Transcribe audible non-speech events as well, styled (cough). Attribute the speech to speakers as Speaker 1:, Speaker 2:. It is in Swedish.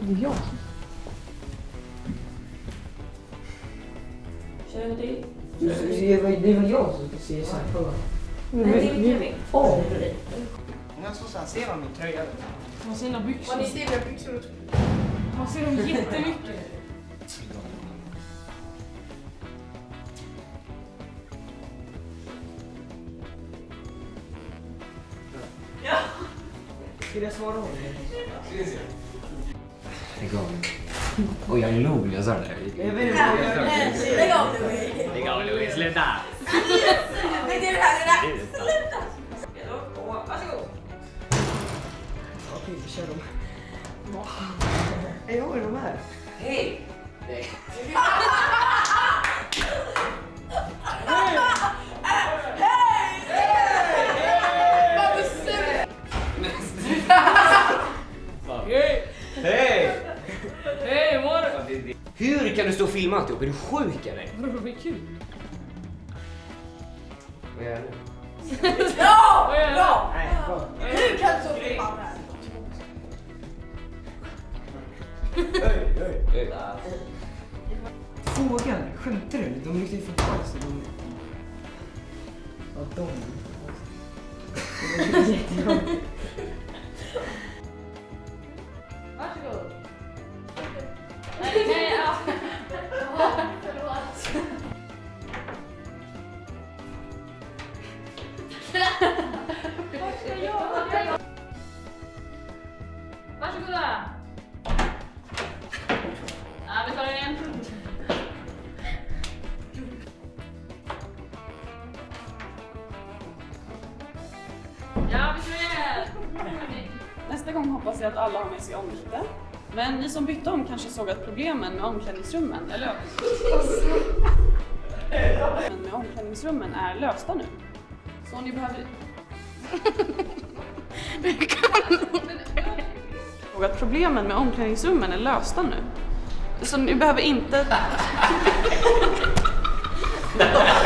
Speaker 1: Det är jag.
Speaker 2: Känner du till?
Speaker 3: Det är väl- jag som ska se så här på.
Speaker 2: Nej, det är Kevin.
Speaker 3: Åh!
Speaker 4: Jag så sen ser man min tröja.
Speaker 1: Har sina byxor.
Speaker 5: Har ni ser mina byxor?
Speaker 1: Man ser dem jättemycket.
Speaker 3: Ska jag svara honom?
Speaker 6: Lägg av. Och jag log när jag sa det där.
Speaker 3: Jag jag.
Speaker 5: Lägg av nu!
Speaker 6: Lägg av Louise, sluta!
Speaker 5: Det är det här, det är här! Sluta!
Speaker 2: Varsågod.
Speaker 3: Okej, vi kör dem. Jag har de här.
Speaker 2: Hej! Nej. (laughs)
Speaker 1: Hur
Speaker 6: kan du stå och filma alltihop? Är du sjuk eller? (laughs)
Speaker 1: Vadå, vad kul?
Speaker 6: Vad gör jag nu?
Speaker 5: Ja! Bra. Hur kan du så filma det här?
Speaker 3: Frågan, skämtar du? De lyfter från Karlstad. De... Ja, de. (laughs) Det var
Speaker 1: Varsågoda. Ja, vi tar den igen. Ja, vi kör igen.
Speaker 7: Nästa gång hoppas jag att alla har med sig ombyte. Men ni som bytte om kanske såg att problemen med omklädningsrummen är lösta. (laughs) Men med omklädningsrummen är lösta nu. Så ni behöver... (laughs) såg att problemen med omklädningsrummen är lösta nu. Så ni behöver inte... (laughs)